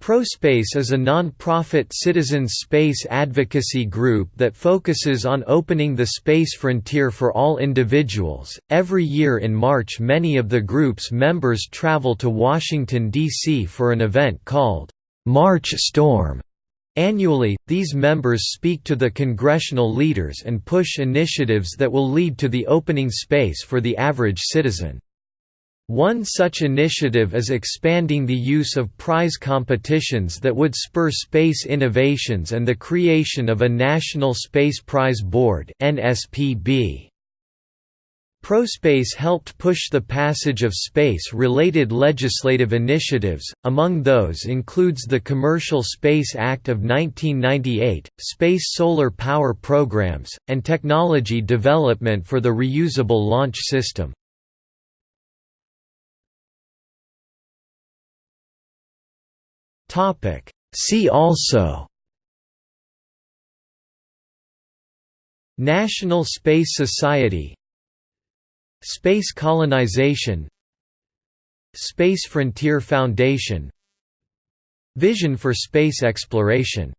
ProSpace is a non-profit citizens space advocacy group that focuses on opening the space frontier for all individuals. Every year in March, many of the group's members travel to Washington, D.C. for an event called March Storm. Annually, these members speak to the congressional leaders and push initiatives that will lead to the opening space for the average citizen. One such initiative is expanding the use of prize competitions that would spur space innovations and the creation of a National Space Prize Board. ProSpace helped push the passage of space-related legislative initiatives, among those includes the Commercial Space Act of 1998, space solar power programs, and technology development for the reusable launch system. Topic. See also National Space Society Space colonization Space Frontier Foundation Vision for space exploration